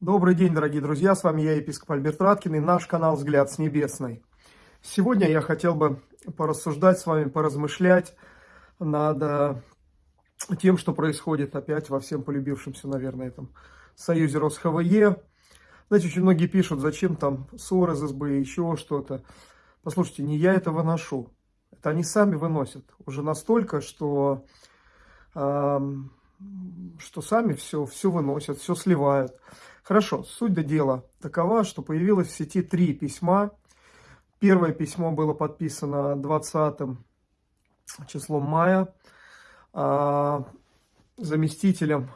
Добрый день, дорогие друзья, с вами я, епископ Альберт Раткин, и наш канал «Взгляд с небесной». Сегодня я хотел бы порассуждать с вами, поразмышлять над э, тем, что происходит опять во всем полюбившемся, наверное, этом союзе РосХВЕ. Знаете, очень многие пишут, зачем там ссоры из СБ, еще что-то. Послушайте, не я это выношу. Это они сами выносят. Уже настолько, что, э, что сами все, все выносят, все сливают. Хорошо, суть до дела такова, что появилось в сети три письма. Первое письмо было подписано 20 числом мая а, заместителем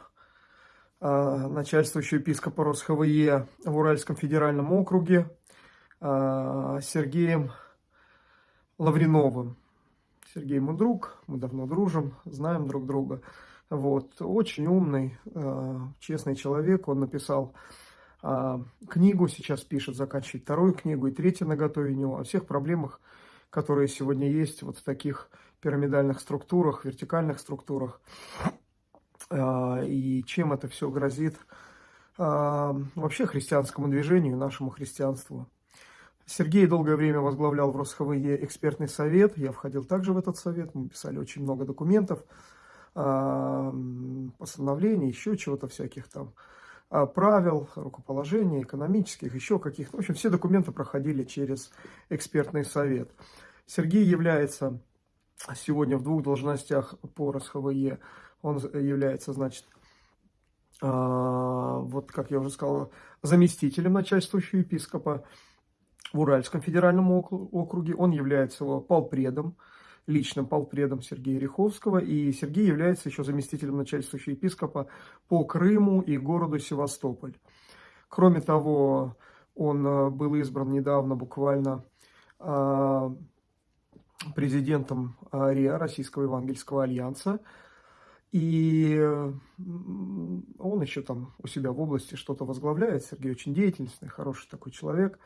а, начальствующего епископа РосХВЕ в Уральском федеральном округе а, Сергеем Лавриновым. Сергей мой друг, мы давно дружим, знаем друг друга. Вот, очень умный, э, честный человек. Он написал э, книгу, сейчас пишет, заканчивает вторую книгу и третью на готове у него о всех проблемах, которые сегодня есть вот в таких пирамидальных структурах, вертикальных структурах. Э, и чем это все грозит вообще христианскому движению, нашему христианству. Сергей долгое время возглавлял в РосХВЕ экспертный совет. Я входил также в этот совет. Мы писали очень много документов постановлений, еще чего-то всяких там, а, правил, рукоположений, экономических, еще каких-то. В общем, все документы проходили через экспертный совет. Сергей является сегодня в двух должностях по РСХВЕ. Он является, значит, а, вот, как я уже сказал, заместителем начальствующего епископа в Уральском федеральном округе. Он является его полпредом личным полпредом Сергея Риховского, и Сергей является еще заместителем начальствующего епископа по Крыму и городу Севастополь. Кроме того, он э, был избран недавно буквально э, президентом РИА, Российского Евангельского Альянса, и он еще там у себя в области что-то возглавляет. Сергей очень деятельный, хороший такой человек.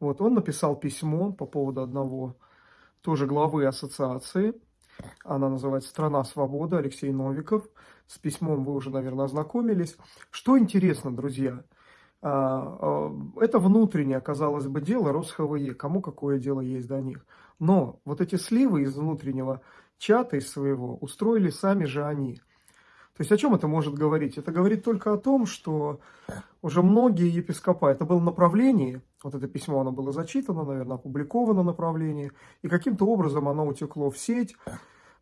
Вот, он написал письмо по поводу одного тоже главы ассоциации. Она называется «Страна свободы», Алексей Новиков. С письмом вы уже, наверное, ознакомились. Что интересно, друзья, а, а, это внутреннее, казалось бы, дело РосХВЕ, кому какое дело есть до них. Но вот эти сливы из внутреннего чата, из своего, устроили сами же они – то есть о чем это может говорить? Это говорит только о том, что уже многие епископа, это было направление, вот это письмо, оно было зачитано, наверное, опубликовано направление, и каким-то образом оно утекло в сеть,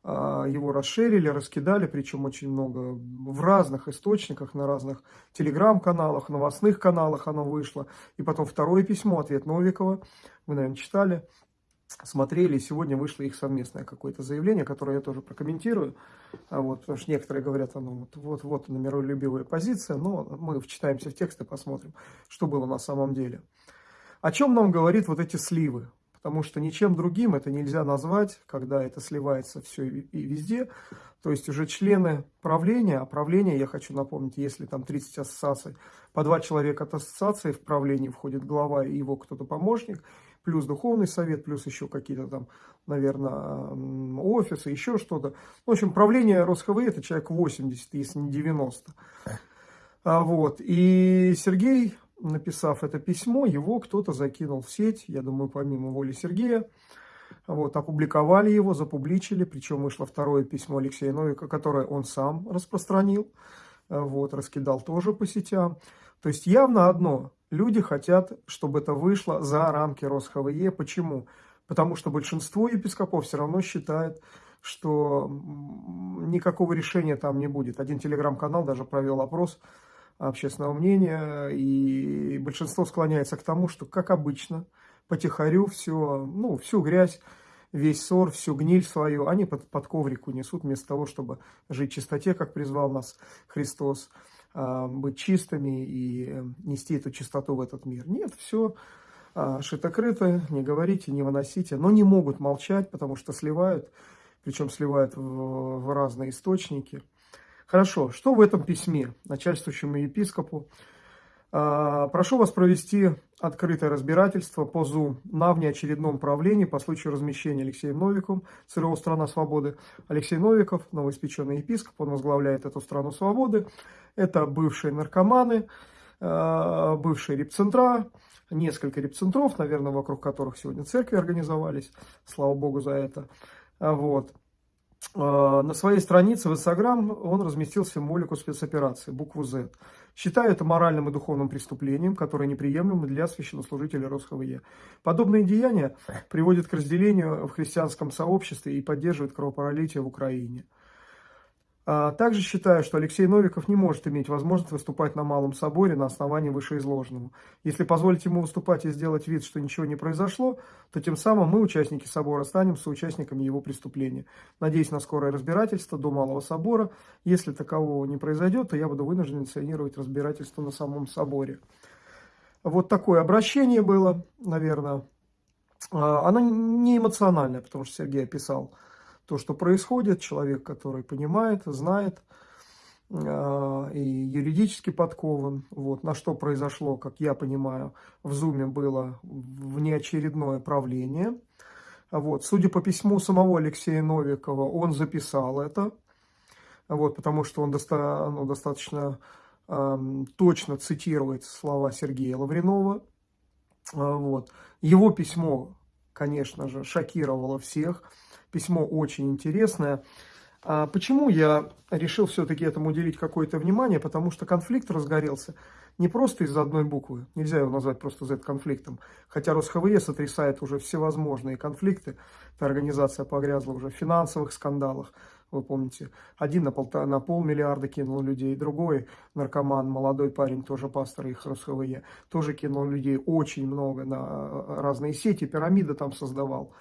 а, его расширили, раскидали, причем очень много в разных источниках, на разных телеграм-каналах, новостных каналах оно вышло. И потом второе письмо, ответ Новикова, вы, наверное, читали, смотрели, сегодня вышло их совместное какое-то заявление, которое я тоже прокомментирую, а вот, потому что некоторые говорят, оно вот, вот, вот на миролюбивая позиция, но мы вчитаемся в текст и посмотрим, что было на самом деле. О чем нам говорит вот эти сливы? Потому что ничем другим это нельзя назвать, когда это сливается все и везде. То есть уже члены правления, а правление, я хочу напомнить, если там 30 ассоциаций, по два человека от ассоциации в правление входит глава и его кто-то помощник – плюс духовный совет, плюс еще какие-то там, наверное, офисы, еще что-то. В общем, правление РосХВ это человек 80, если не 90. А, вот. И Сергей, написав это письмо, его кто-то закинул в сеть, я думаю, помимо воли Сергея. Вот, опубликовали его, запубличили, причем вышло второе письмо Алексея Новика, которое он сам распространил, вот, раскидал тоже по сетям. То есть явно одно, Люди хотят, чтобы это вышло за рамки РосХВЕ. Почему? Потому что большинство епископов все равно считает, что никакого решения там не будет. Один телеграм-канал даже провел опрос общественного мнения, и большинство склоняется к тому, что, как обычно, потихорю все, ну, всю грязь, весь ссор, всю гниль свою они под, под коврик унесут, вместо того, чтобы жить в чистоте, как призвал нас Христос. А, быть чистыми и нести эту чистоту в этот мир. Нет, все а, шито-крыто, не говорите, не выносите, но не могут молчать, потому что сливают, причем сливают в, в разные источники. Хорошо, что в этом письме начальствующему епископу? А, прошу вас провести открытое разбирательство по ЗУ на внеочередном правлении по случаю размещения Алексеем Новиком ЦРУ «Страна свободы». Алексей Новиков, новоиспеченный епископ, он возглавляет эту «Страну свободы». Это бывшие наркоманы, бывшие репцентра, несколько репцентров, наверное, вокруг которых сегодня церкви организовались, слава богу за это. Вот. На своей странице в Инстаграм он разместил символику спецоперации, букву Z. Считаю это моральным и духовным преступлением, которое неприемлемо для священнослужителей РосХВЕ. Подобные деяния приводят к разделению в христианском сообществе и поддерживают кровопролитие в Украине. А, также считаю, что Алексей Новиков не может иметь возможность выступать на Малом Соборе на основании вышеизложенного. Если позволить ему выступать и сделать вид, что ничего не произошло, то тем самым мы, участники Собора, станем соучастниками его преступления. Надеюсь на скорое разбирательство до Малого Собора. Если такового не произойдет, то я буду вынужден инициировать разбирательство на самом Соборе. Вот такое обращение было, наверное. А, оно не эмоциональное, потому что Сергей описал то, что происходит, человек, который понимает, знает э, и юридически подкован. Вот, на что произошло, как я понимаю, в Зуме было внеочередное правление. Вот, судя по письму самого Алексея Новикова, он записал это, вот, потому что он доста ну, достаточно э, точно цитирует слова Сергея Лавренова. Вот. Его письмо, конечно же, шокировало всех письмо очень интересное. А почему я решил все-таки этому уделить какое-то внимание? Потому что конфликт разгорелся не просто из-за одной буквы. Нельзя его назвать просто Z-конфликтом. Хотя РосХВЕ сотрясает уже всевозможные конфликты. Эта организация погрязла уже в финансовых скандалах. Вы помните, один на, полтора, на полмиллиарда кинул людей, другой наркоман, молодой парень, тоже пастор их РосХВЕ, тоже кинул людей очень много на разные сети, пирамида там создавал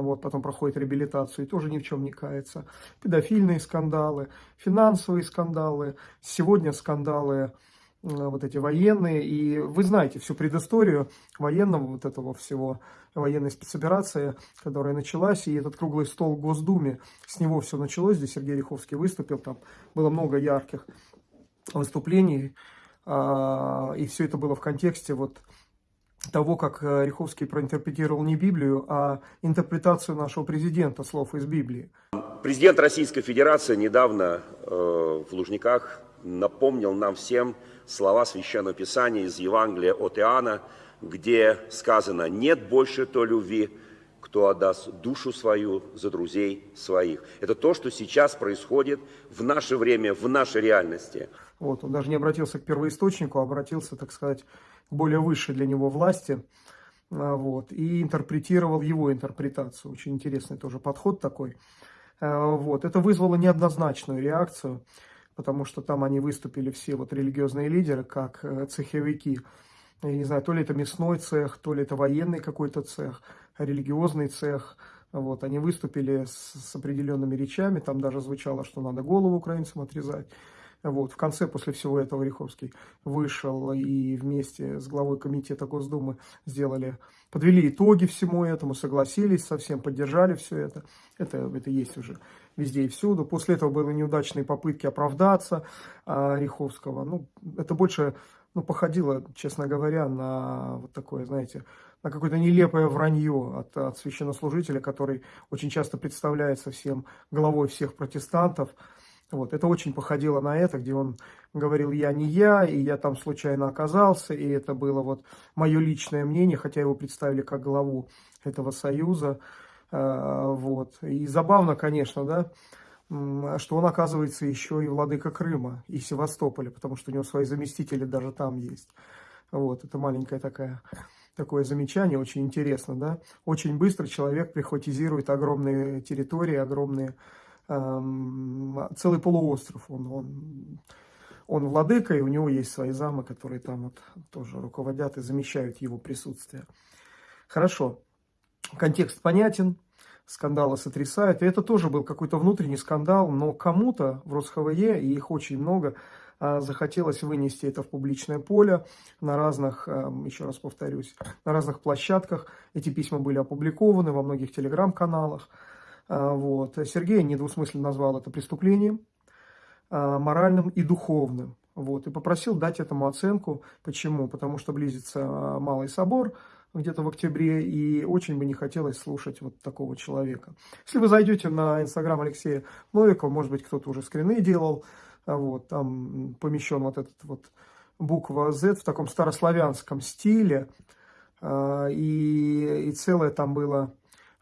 вот, потом проходит реабилитацию и тоже ни в чем не кается. Педофильные скандалы, финансовые скандалы, сегодня скандалы вот эти военные, и вы знаете всю предысторию военного вот этого всего, военной спецоперации, которая началась, и этот круглый стол в Госдуме, с него все началось, здесь Сергей Риховский выступил, там было много ярких выступлений, а, и все это было в контексте вот того, как э, Риховский проинтерпретировал не Библию, а интерпретацию нашего президента слов из Библии. Президент Российской Федерации недавно э, в Лужниках напомнил нам всем слова Священного Писания из Евангелия от Иоанна, где сказано «нет больше той любви, кто отдаст душу свою за друзей своих». Это то, что сейчас происходит в наше время, в нашей реальности. Вот, он даже не обратился к первоисточнику, а обратился, так сказать, более высшей для него власти, а, вот, и интерпретировал его интерпретацию. Очень интересный тоже подход такой. А, вот, это вызвало неоднозначную реакцию, потому что там они выступили все вот религиозные лидеры, как э, цеховики. Я не знаю, то ли это мясной цех, то ли это военный какой-то цех, религиозный цех. Вот, они выступили с, с определенными речами, там даже звучало, что надо голову украинцам отрезать. Вот, в конце, после всего этого, Риховский вышел и вместе с главой комитета Госдумы сделали, подвели итоги всему этому, согласились со всем, поддержали все это. Это, это есть уже везде и всюду. После этого были неудачные попытки оправдаться а, Риховского. Ну, это больше ну, походило, честно говоря, на вот такое, знаете, на какое-то нелепое вранье от, от священнослужителя, который очень часто представляется всем главой всех протестантов, вот, это очень походило на это, где он говорил, я не я, и я там случайно оказался, и это было вот мое личное мнение, хотя его представили как главу этого союза. А, вот. И забавно, конечно, да, что он оказывается еще и владыка Крыма и Севастополя, потому что у него свои заместители даже там есть. Вот, это маленькая такая такое замечание, очень интересно, да. Очень быстро человек прихватизирует огромные территории, огромные целый полуостров. Он, он, он владыка, и у него есть свои замы, которые там вот тоже руководят и замещают его присутствие. Хорошо, контекст понятен, скандалы сотрясают. И это тоже был какой-то внутренний скандал, но кому-то в РосХВЕ, и их очень много, а, захотелось вынести это в публичное поле на разных, еще раз повторюсь, на разных площадках. Эти письма были опубликованы во многих телеграм-каналах. А, вот. Сергей недвусмысленно назвал это преступлением а, моральным и духовным. Вот. И попросил дать этому оценку. Почему? Потому что близится Малый собор где-то в октябре, и очень бы не хотелось слушать вот такого человека. Если вы зайдете на инстаграм Алексея Новикова, может быть, кто-то уже скрины делал, вот, там помещен вот этот вот буква Z в таком старославянском стиле. А, и, и целое там было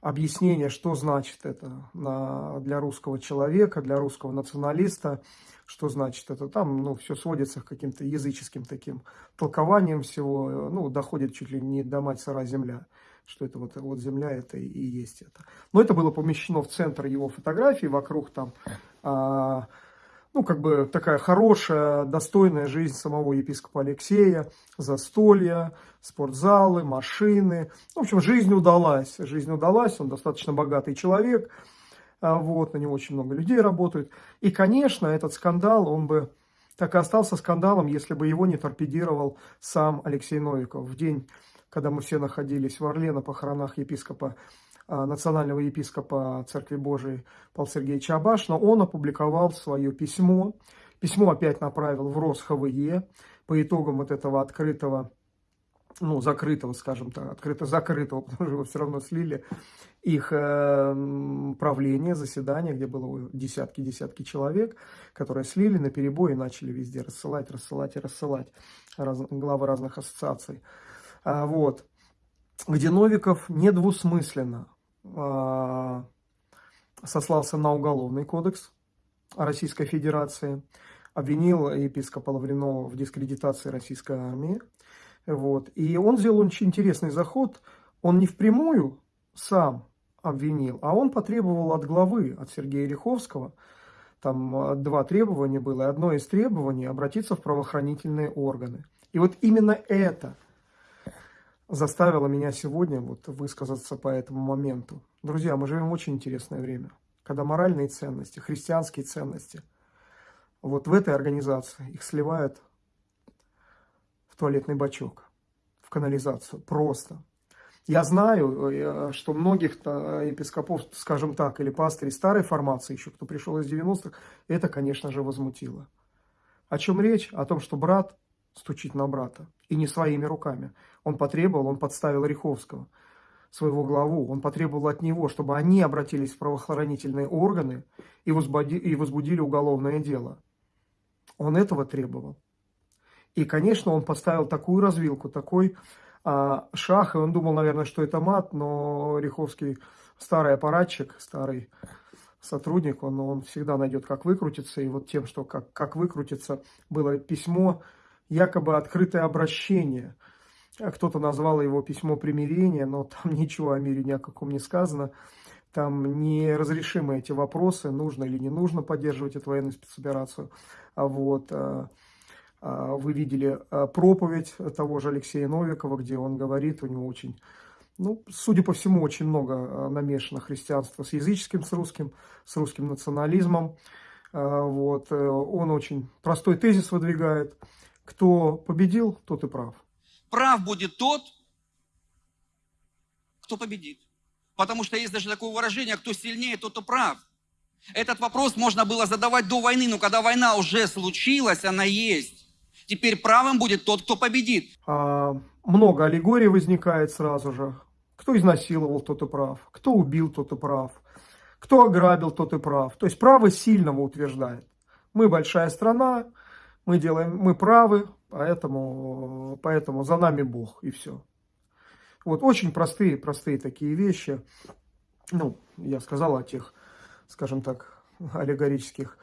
объяснение, что значит это на, для русского человека, для русского националиста, что значит это. Там ну, все сводится к каким-то языческим таким толкованием всего, ну, доходит чуть ли не до мать сыра земля, что это вот, вот земля это и есть это. Но это было помещено в центр его фотографии, вокруг там а, ну, как бы такая хорошая, достойная жизнь самого епископа Алексея, застолья, спортзалы, машины. В общем, жизнь удалась, жизнь удалась, он достаточно богатый человек, а, вот, на него очень много людей работают. И, конечно, этот скандал, он бы так и остался скандалом, если бы его не торпедировал сам Алексей Новиков. В день, когда мы все находились в Орле на похоронах епископа национального епископа Церкви Божией Павла Сергеевича Абашина, он опубликовал свое письмо. Письмо опять направил в РосХВЕ по итогам вот этого открытого, ну, закрытого, скажем так, открыто-закрытого, потому что его все равно слили, их э, правление, заседание, где было десятки-десятки человек, которые слили на перебой и начали везде рассылать, рассылать и рассылать раз, главы разных ассоциаций. А, вот где Новиков недвусмысленно э, сослался на уголовный кодекс Российской Федерации, обвинил епископа Лавринова в дискредитации российской армии. Вот. И он сделал очень интересный заход. Он не впрямую сам обвинил, а он потребовал от главы, от Сергея Риховского, там а, два требования было, и одно из требований обратиться в правоохранительные органы. И вот именно это заставило меня сегодня вот высказаться по этому моменту. Друзья, мы живем в очень интересное время, когда моральные ценности, христианские ценности, вот в этой организации их сливают в туалетный бачок, в канализацию, просто. Я знаю, э, что многих епископов, скажем так, или пастырей старой формации, еще кто пришел из 90-х, это, конечно же, возмутило. О чем речь? О том, что брат стучить на брата. И не своими руками. Он потребовал, он подставил Риховского, своего главу. Он потребовал от него, чтобы они обратились в правоохранительные органы и возбудили, и возбудили уголовное дело. Он этого требовал. И, конечно, он поставил такую развилку, такой а, шаг, и он думал, наверное, что это мат, но Риховский старый аппаратчик, старый сотрудник, он, он всегда найдет, как выкрутиться. И вот тем, что как, как выкрутиться, было письмо якобы открытое обращение. Кто-то назвал его письмо примирения, но там ничего о мире ни о каком не сказано. Там неразрешимы эти вопросы, нужно или не нужно поддерживать эту военную спецоперацию. А вот а, а, вы видели проповедь того же Алексея Новикова, где он говорит, у него очень, ну, судя по всему, очень много намешано христианства с языческим, с русским, с русским национализмом. Вот, э, он очень простой тезис выдвигает – кто победил, тот и прав. Прав будет тот, кто победит. Потому что есть даже такое выражение, кто сильнее, тот и прав. Этот вопрос можно было задавать до войны, но когда война уже случилась, она есть. Теперь правым будет тот, кто победит. А, много аллегорий возникает сразу же. Кто изнасиловал, тот и прав. Кто убил, тот и прав. Кто ограбил, тот и прав. То есть право сильного утверждает. Мы большая страна, мы делаем, мы правы, поэтому, поэтому за нами Бог, и все. Вот очень простые, простые такие вещи. Ну, я сказал о тех, скажем так, аллегорических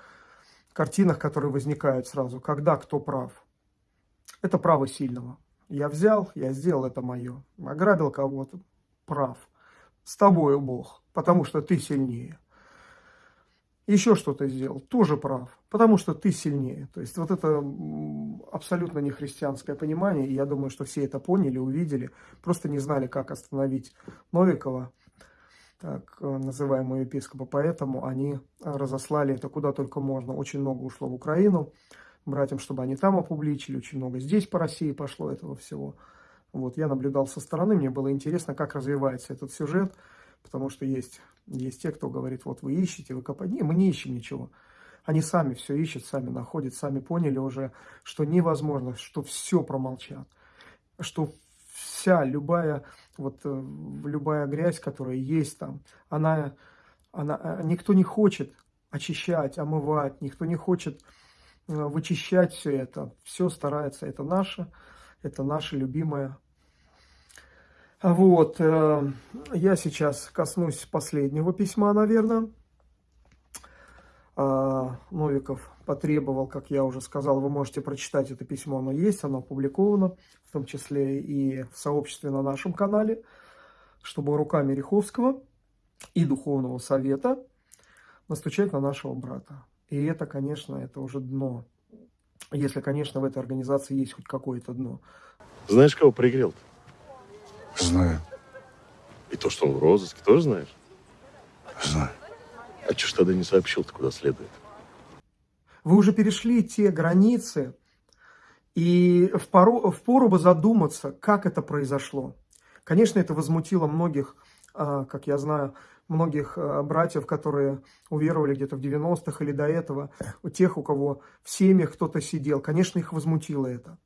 картинах, которые возникают сразу, когда кто прав. Это право сильного. Я взял, я сделал, это мое. Ограбил кого-то, прав. С тобою Бог, потому что ты сильнее еще что-то сделал, тоже прав, потому что ты сильнее. То есть вот это абсолютно не христианское понимание, и я думаю, что все это поняли, увидели, просто не знали, как остановить Новикова, так называемого епископа, поэтому они разослали это куда только можно. Очень много ушло в Украину, братьям, чтобы они там опубличили, очень много здесь по России пошло этого всего. Вот, я наблюдал со стороны, мне было интересно, как развивается этот сюжет, потому что есть есть те, кто говорит, вот вы ищете, вы копаете. Не, мы не ищем ничего. Они сами все ищут, сами находят, сами поняли уже, что невозможно, что все промолчат. Что вся, любая, вот, э, любая грязь, которая есть там, она, она, э, никто не хочет очищать, омывать, никто не хочет вычищать все это. Все старается, это наше, это наше любимое. Вот, э, я сейчас коснусь последнего письма, наверное. А, Новиков потребовал, как я уже сказал, вы можете прочитать это письмо, оно есть, оно опубликовано, в том числе и в сообществе на нашем канале, чтобы руками Риховского и Духовного Совета настучать на нашего брата. И это, конечно, это уже дно. Если, конечно, в этой организации есть хоть какое-то дно. Знаешь, кого пригрел -то? Знаю, И то, что он в розыске, тоже знаешь? знаю. А что ж тогда не сообщил-то, куда следует? Вы уже перешли те границы, и впору, впору бы задуматься, как это произошло. Конечно, это возмутило многих, а, как я знаю, многих а, братьев, которые уверовали где-то в 90-х или до этого, у тех, у кого в семьях кто-то сидел. Конечно, их возмутило это.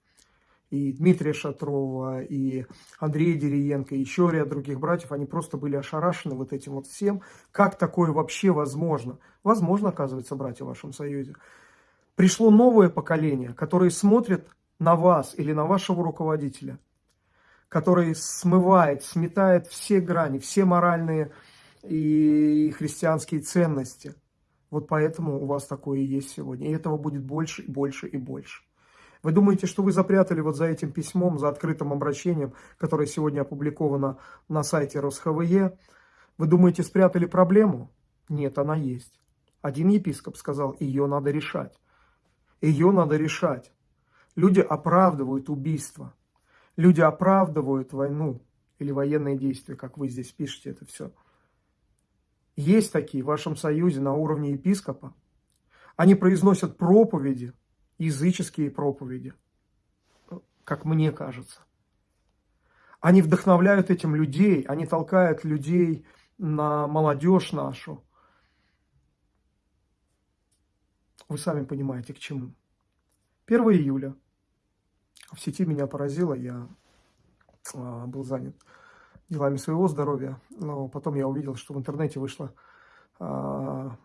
И Дмитрия Шатрова, и Андрея Дериенко, и еще ряд других братьев, они просто были ошарашены вот этим вот всем. Как такое вообще возможно? Возможно, оказывается, братья в вашем союзе. Пришло новое поколение, которое смотрит на вас или на вашего руководителя, который смывает, сметает все грани, все моральные и христианские ценности. Вот поэтому у вас такое и есть сегодня. И этого будет больше и больше и больше. Вы думаете, что вы запрятали вот за этим письмом, за открытым обращением, которое сегодня опубликовано на сайте РосХВЕ, вы думаете, спрятали проблему? Нет, она есть. Один епископ сказал, ее надо решать. Ее надо решать. Люди оправдывают убийство. Люди оправдывают войну или военные действия, как вы здесь пишете это все. Есть такие в вашем союзе на уровне епископа. Они произносят проповеди, языческие проповеди, как мне кажется. Они вдохновляют этим людей, они толкают людей на молодежь нашу. Вы сами понимаете, к чему. 1 июля. В сети меня поразило, я а, был занят делами своего здоровья, но потом я увидел, что в интернете вышло а,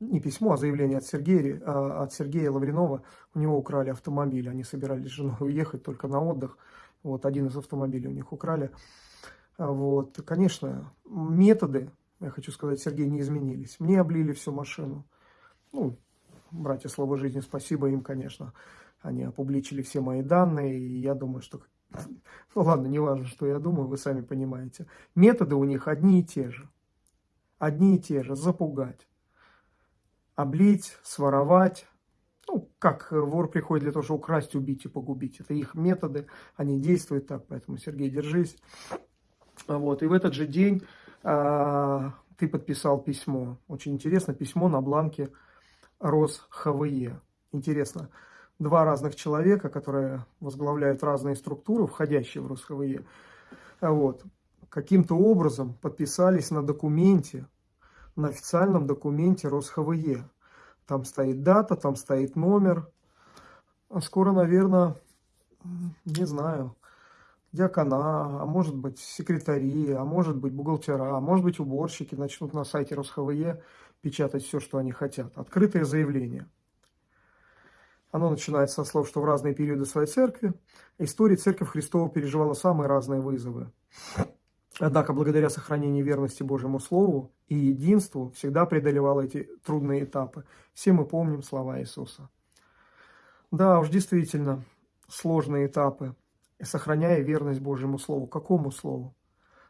не письмо, а заявление от Сергея, а, от Сергея Лавринова. У него украли автомобиль, они собирались с женой уехать только на отдых. Вот один из автомобилей у них украли. А, вот, конечно, методы, я хочу сказать, Сергей, не изменились. Мне облили всю машину. Ну, братья Слово Жизни, спасибо им, конечно. Они опубличили все мои данные, и я думаю, что... Ну ладно, не важно, что я думаю, вы сами понимаете. Методы у них одни и те же. Одни и те же. Запугать облить, своровать. Ну, как вор приходит для того, чтобы украсть, убить и погубить. Это их методы, они действуют так, поэтому, Сергей, держись. Вот, и в этот же день а, ты подписал письмо. Очень интересно, письмо на бланке РосХВЕ. Интересно, два разных человека, которые возглавляют разные структуры, входящие в РосХВЕ, вот, каким-то образом подписались на документе, на официальном документе РосХВЕ. Там стоит дата, там стоит номер. А скоро, наверное, не знаю, диакона, а может быть секретари, а может быть бухгалтера, а может быть уборщики начнут на сайте РосХВЕ печатать все, что они хотят. Открытое заявление. Оно начинается со слов, что в разные периоды своей церкви истории Церковь Христова переживала самые разные вызовы. Однако, благодаря сохранению верности Божьему Слову и единству, всегда преодолевал эти трудные этапы. Все мы помним слова Иисуса. Да, уж действительно, сложные этапы, сохраняя верность Божьему Слову. Какому Слову?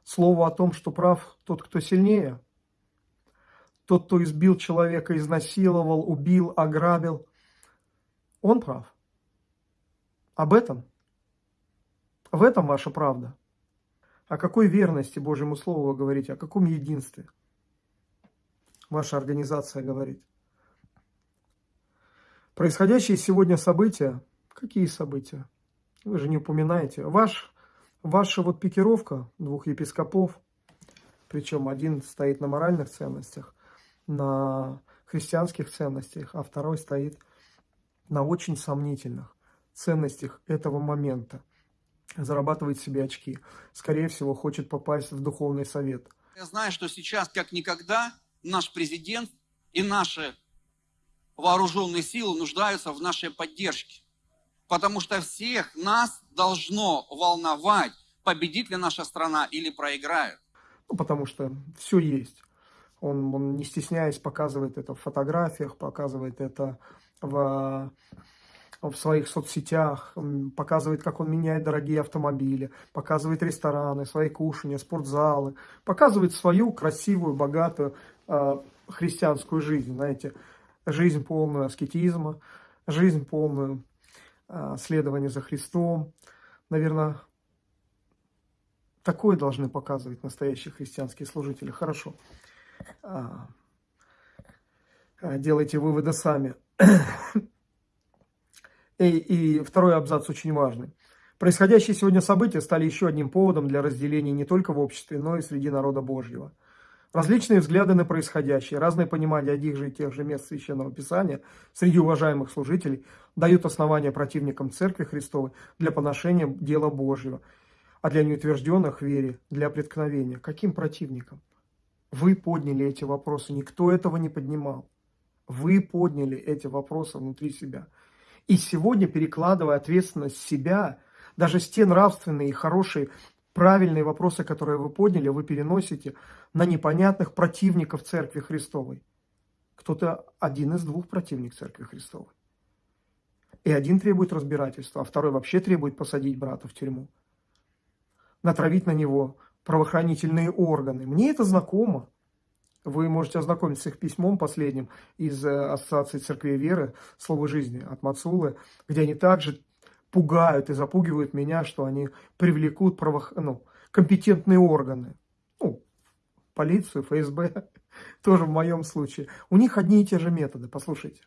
Слову о том, что прав тот, кто сильнее, тот, кто избил человека, изнасиловал, убил, ограбил, он прав. Об этом. В этом ваша правда. О какой верности Божьему Слову вы говорите? О каком единстве? Ваша организация говорит. Происходящие сегодня события, какие события? Вы же не упоминаете. Ваш, ваша вот пикировка двух епископов, причем один стоит на моральных ценностях, на христианских ценностях, а второй стоит на очень сомнительных ценностях этого момента зарабатывает себе очки. Скорее всего, хочет попасть в духовный совет. Я знаю, что сейчас, как никогда, наш президент и наши вооруженные силы нуждаются в нашей поддержке. Потому что всех нас должно волновать, победит ли наша страна или проиграет. Ну, потому что все есть. Он, он, не стесняясь, показывает это в фотографиях, показывает это в, в своих соцсетях, показывает, как он меняет дорогие автомобили, показывает рестораны, свои кушания, спортзалы, показывает свою красивую, богатую э, христианскую жизнь, знаете, жизнь полную аскетизма, жизнь полную э, следования за Христом. Наверное, такое должны показывать настоящие христианские служители. Хорошо. А, делайте выводы сами. И, и второй абзац очень важный. Происходящие сегодня события стали еще одним поводом для разделения не только в обществе, но и среди народа Божьего. Различные взгляды на происходящее, разное понимание одних же и тех же мест Священного Писания среди уважаемых служителей дают основания противникам Церкви Христовой для поношения дела Божьего, а для неутвержденных вере для преткновения. Каким противникам? Вы подняли эти вопросы, никто этого не поднимал. Вы подняли эти вопросы внутри себя. И сегодня, перекладывая ответственность себя, даже те нравственные и хорошие, правильные вопросы, которые вы подняли, вы переносите на непонятных противников Церкви Христовой. Кто-то один из двух противник Церкви Христовой. И один требует разбирательства, а второй вообще требует посадить брата в тюрьму. Натравить на него правоохранительные органы. Мне это знакомо. Вы можете ознакомиться с их письмом последним из э, Ассоциации Церкви Веры «Слово жизни» от Мацулы, где они также пугают и запугивают меня, что они привлекут правох... ну, компетентные органы. Ну, полицию, ФСБ, тоже в моем случае. У них одни и те же методы, послушайте.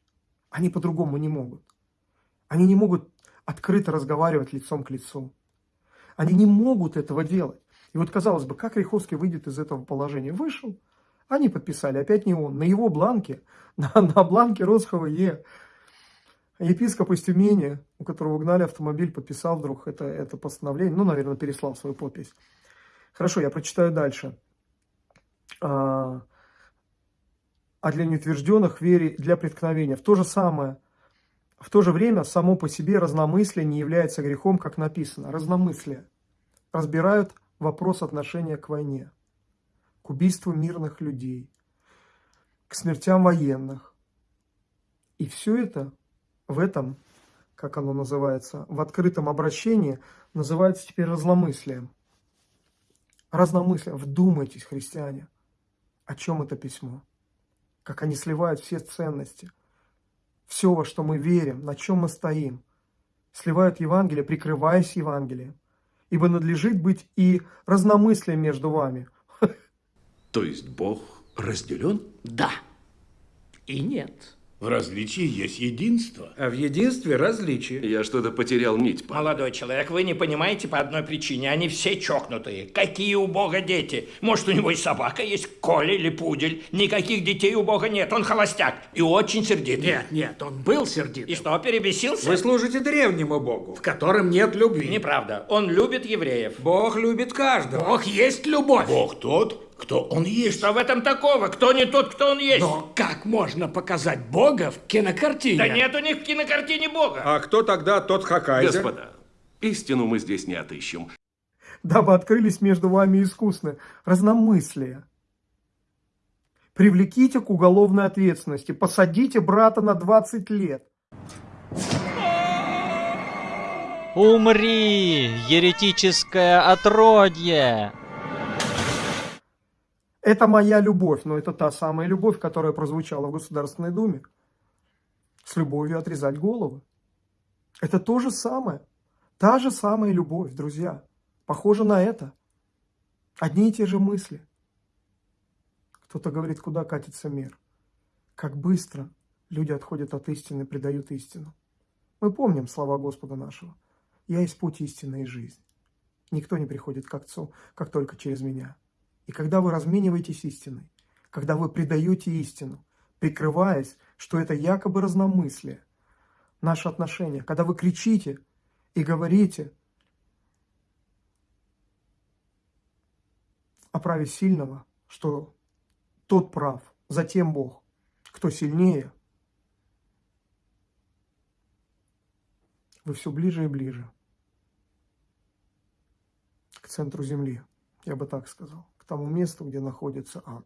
Они по-другому не могут. Они не могут открыто разговаривать лицом к лицу. Они не могут этого делать. И вот, казалось бы, как Риховский выйдет из этого положения? Вышел. Они подписали, опять не он. На его бланке, на, на бланке Росхова Е. Епископ из Тюмени, у которого угнали автомобиль, подписал вдруг это, это постановление. Ну, наверное, переслал свою подпись. Хорошо, я прочитаю дальше. А, а для неутвержденных вере для преткновения. В то же самое, в то же время само по себе разномыслие не является грехом, как написано. Разномыслие. Разбирают вопрос отношения к войне, к убийству мирных людей, к смертям военных. И все это в этом, как оно называется, в открытом обращении называется теперь разломыслием. Разномыслие. Вдумайтесь, христиане, о чем это письмо. Как они сливают все ценности. Все, во что мы верим, на чем мы стоим. Сливают Евангелие, прикрываясь Евангелием ибо надлежит быть и разномыслие между вами. То есть Бог разделен? Да. И нет. В различии есть единство. А в единстве различие. Я что-то потерял нить. Павел. Молодой человек, вы не понимаете по одной причине. Они все чокнутые. Какие у Бога дети? Может, у него и собака есть, Коля или Пудель. Никаких детей у Бога нет. Он холостяк и очень сердитый. Нет, нет, он был сердит. И что, перебесился? Вы служите древнему Богу, в котором нет любви. Неправда. Он любит евреев. Бог любит каждого. Бог есть любовь. Бог тот, кто он есть. Что в этом такого? Кто не тот, кто он есть? Но как можно показать Бога в кинокартине? Да нет у них в кинокартине Бога. А кто тогда тот Хакайзер? Господа, истину мы здесь не отыщем. Дабы открылись между вами искусны разномыслия. Привлеките к уголовной ответственности, посадите брата на 20 лет. Умри, еретическое отродье! Это моя любовь, но это та самая любовь, которая прозвучала в Государственной Думе. С любовью отрезать головы. Это то же самое. Та же самая любовь, друзья. Похоже на это. Одни и те же мысли. Кто-то говорит, куда катится мир. Как быстро люди отходят от истины, предают истину. Мы помним слова Господа нашего. «Я есть путь истины и жизнь. Никто не приходит к Отцу, как только через меня». И когда вы размениваетесь истиной, когда вы предаете истину, прикрываясь, что это якобы разномыслие, наши отношения, когда вы кричите и говорите о праве сильного, что тот прав, затем Бог, кто сильнее, вы все ближе и ближе к центру Земли, я бы так сказал, тому месту, где находится ад.